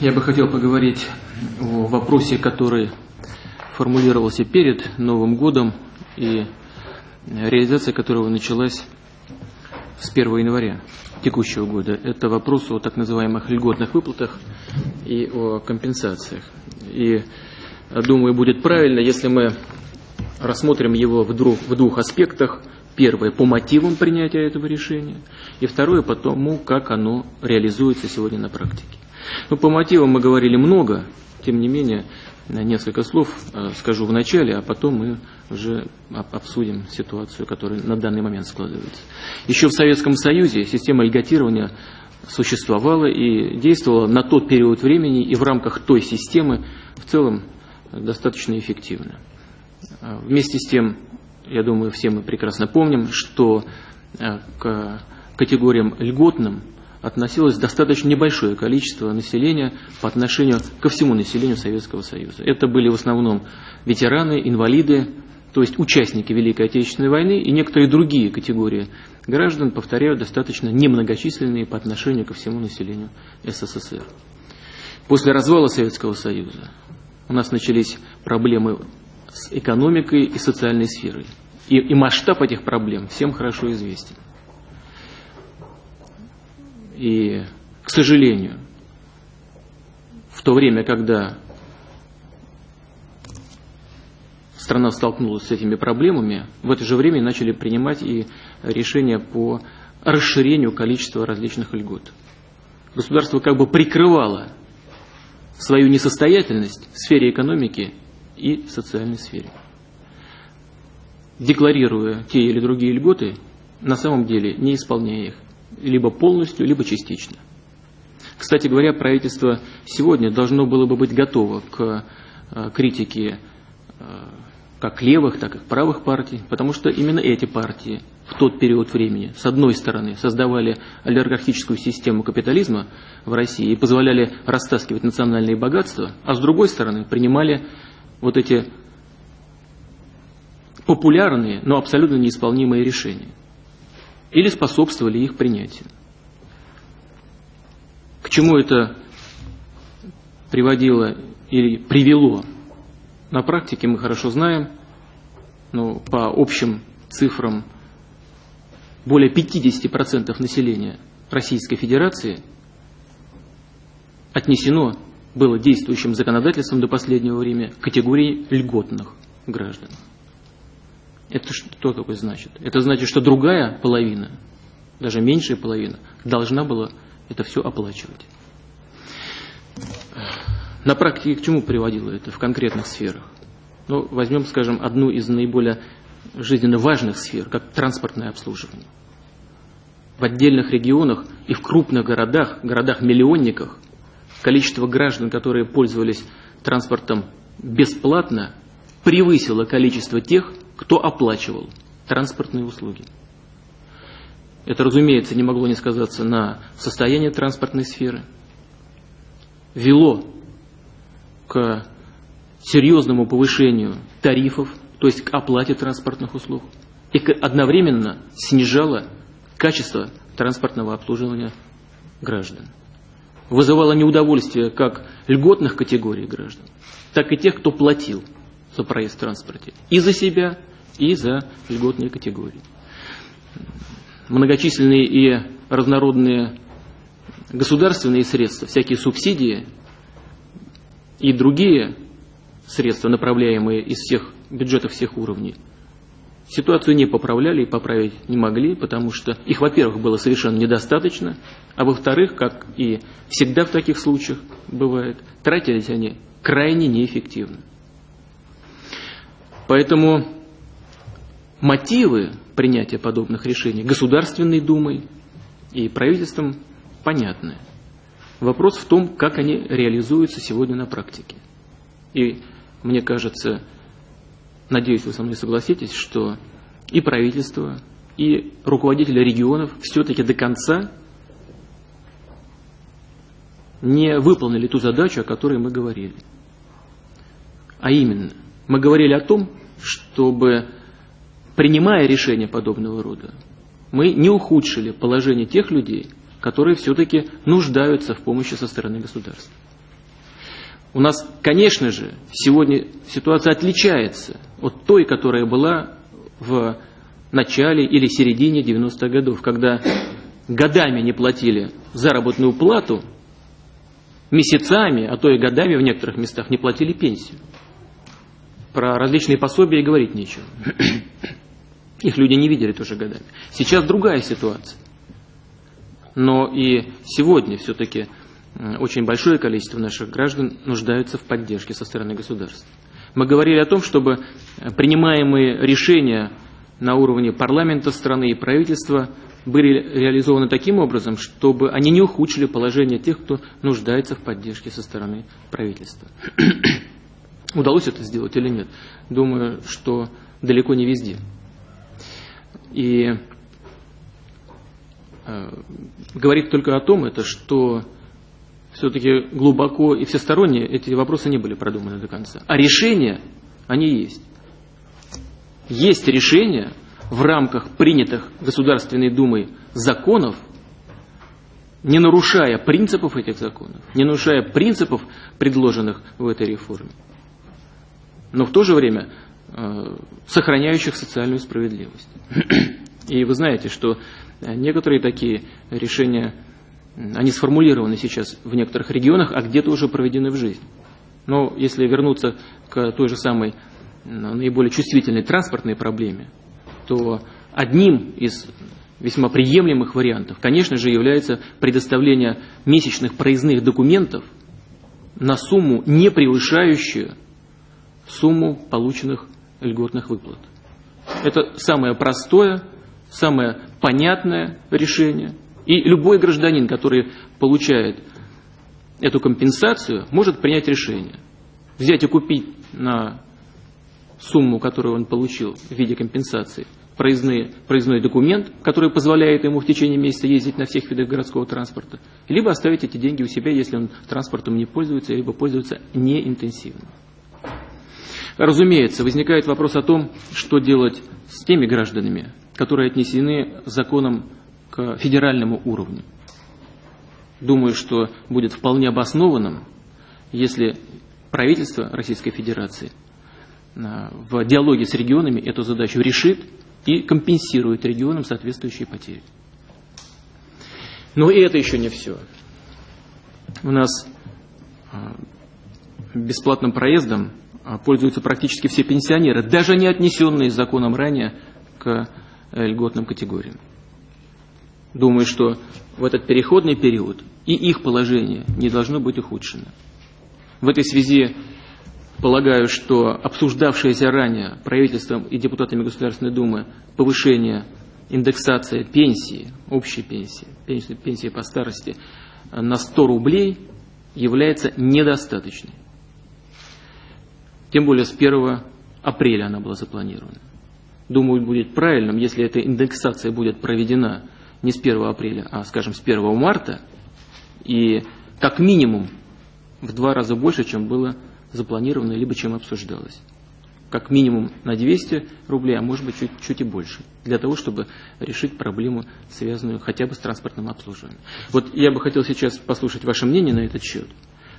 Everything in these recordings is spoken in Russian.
Я бы хотел поговорить о вопросе, который формулировался перед Новым годом и реализация которого началась с 1 января текущего года. Это вопрос о так называемых льготных выплатах и о компенсациях. И думаю, будет правильно, если мы рассмотрим его в двух, в двух аспектах. Первое, по мотивам принятия этого решения, и второе, по тому, как оно реализуется сегодня на практике. Ну, по мотивам мы говорили много, тем не менее, несколько слов э, скажу в начале, а потом мы уже обсудим ситуацию, которая на данный момент складывается. Еще в Советском Союзе система льготирования существовала и действовала на тот период времени и в рамках той системы в целом достаточно эффективно. Э, вместе с тем, я думаю, все мы прекрасно помним, что э, к категориям льготным относилось достаточно небольшое количество населения по отношению ко всему населению Советского Союза. Это были в основном ветераны, инвалиды, то есть участники Великой Отечественной войны и некоторые другие категории граждан, повторяю, достаточно немногочисленные по отношению ко всему населению СССР. После развала Советского Союза у нас начались проблемы с экономикой и социальной сферой. И, и масштаб этих проблем всем хорошо известен. И, к сожалению, в то время, когда страна столкнулась с этими проблемами, в это же время начали принимать и решения по расширению количества различных льгот. Государство как бы прикрывало свою несостоятельность в сфере экономики и социальной сфере. Декларируя те или другие льготы, на самом деле не исполняя их либо полностью, либо частично. Кстати говоря, правительство сегодня должно было бы быть готово к э, критике э, как левых, так и правых партий, потому что именно эти партии в тот период времени, с одной стороны, создавали олигархическую систему капитализма в России и позволяли растаскивать национальные богатства, а с другой стороны, принимали вот эти популярные, но абсолютно неисполнимые решения или способствовали их принятию. К чему это приводило или привело? На практике мы хорошо знаем, но по общим цифрам более 50% населения Российской Федерации отнесено было действующим законодательством до последнего времени к категории льготных граждан. Это что такое значит? Это значит, что другая половина, даже меньшая половина, должна была это все оплачивать. На практике к чему приводило это в конкретных сферах? Ну, возьмем, скажем, одну из наиболее жизненно важных сфер, как транспортное обслуживание. В отдельных регионах и в крупных городах, городах-миллионниках, количество граждан, которые пользовались транспортом бесплатно, превысило количество тех, кто оплачивал транспортные услуги. Это, разумеется, не могло не сказаться на состоянии транспортной сферы. Вело к серьезному повышению тарифов, то есть к оплате транспортных услуг. И одновременно снижало качество транспортного обслуживания граждан. Вызывало неудовольствие как льготных категорий граждан, так и тех, кто платил за проезд в транспорте. И за себя, и за льготные категории. Многочисленные и разнородные государственные средства, всякие субсидии и другие средства, направляемые из всех бюджетов всех уровней, ситуацию не поправляли и поправить не могли, потому что их, во-первых, было совершенно недостаточно, а во-вторых, как и всегда в таких случаях бывает, тратились они крайне неэффективно. Поэтому мотивы принятия подобных решений Государственной Думой и правительством понятны. Вопрос в том, как они реализуются сегодня на практике. И мне кажется, надеюсь, вы со мной согласитесь, что и правительство, и руководители регионов все-таки до конца не выполнили ту задачу, о которой мы говорили. А именно, мы говорили о том, чтобы принимая решения подобного рода, мы не ухудшили положение тех людей, которые все-таки нуждаются в помощи со стороны государства. У нас, конечно же, сегодня ситуация отличается от той, которая была в начале или середине 90-х годов, когда годами не платили заработную плату, месяцами, а то и годами в некоторых местах не платили пенсию. Про различные пособия говорить нечего. Их люди не видели тоже годами. Сейчас другая ситуация. Но и сегодня все-таки очень большое количество наших граждан нуждаются в поддержке со стороны государства. Мы говорили о том, чтобы принимаемые решения на уровне парламента страны и правительства были реализованы таким образом, чтобы они не ухудшили положение тех, кто нуждается в поддержке со стороны правительства. Удалось это сделать или нет? Думаю, что далеко не везде. И э, говорит только о том, это, что все-таки глубоко и всесторонне эти вопросы не были продуманы до конца. А решения, они есть. Есть решения в рамках принятых Государственной Думой законов, не нарушая принципов этих законов, не нарушая принципов, предложенных в этой реформе, но в то же время сохраняющих социальную справедливость. И вы знаете, что некоторые такие решения они сформулированы сейчас в некоторых регионах, а где-то уже проведены в жизнь. Но если вернуться к той же самой наиболее чувствительной транспортной проблеме, то одним из весьма приемлемых вариантов, конечно же, является предоставление месячных проездных документов на сумму, не превышающую сумму полученных льготных выплат. Это самое простое, самое понятное решение – и любой гражданин, который получает эту компенсацию, может принять решение. Взять и купить на сумму, которую он получил в виде компенсации, проездной, проездной документ, который позволяет ему в течение месяца ездить на всех видах городского транспорта, либо оставить эти деньги у себя, если он транспортом не пользуется, либо пользуется неинтенсивно. Разумеется, возникает вопрос о том, что делать с теми гражданами, которые отнесены законом к федеральному уровню. Думаю, что будет вполне обоснованным, если правительство Российской Федерации а, в диалоге с регионами эту задачу решит и компенсирует регионам соответствующие потери. Но и это еще не все. У нас а, бесплатным проездом пользуются практически все пенсионеры, даже не отнесенные законом ранее к э, льготным категориям. Думаю, что в этот переходный период и их положение не должно быть ухудшено. В этой связи полагаю, что обсуждавшееся ранее правительством и депутатами Государственной Думы повышение индексация пенсии, общей пенсии, пенсии, пенсии по старости на 100 рублей является недостаточной. Тем более с 1 апреля она была запланирована. Думаю, будет правильным, если эта индексация будет проведена не с 1 апреля, а, скажем, с 1 марта, и как минимум в два раза больше, чем было запланировано, либо чем обсуждалось. Как минимум на 200 рублей, а может быть чуть, чуть и больше, для того, чтобы решить проблему, связанную хотя бы с транспортным обслуживанием. Вот я бы хотел сейчас послушать ваше мнение на этот счет,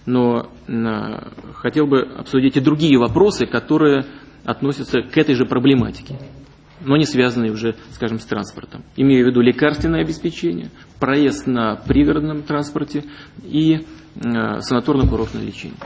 но на, хотел бы обсудить и другие вопросы, которые относятся к этой же проблематике но не связанные уже, скажем, с транспортом. Имею в виду лекарственное обеспечение, проезд на пригородном транспорте и э, санаторно-курортное лечение.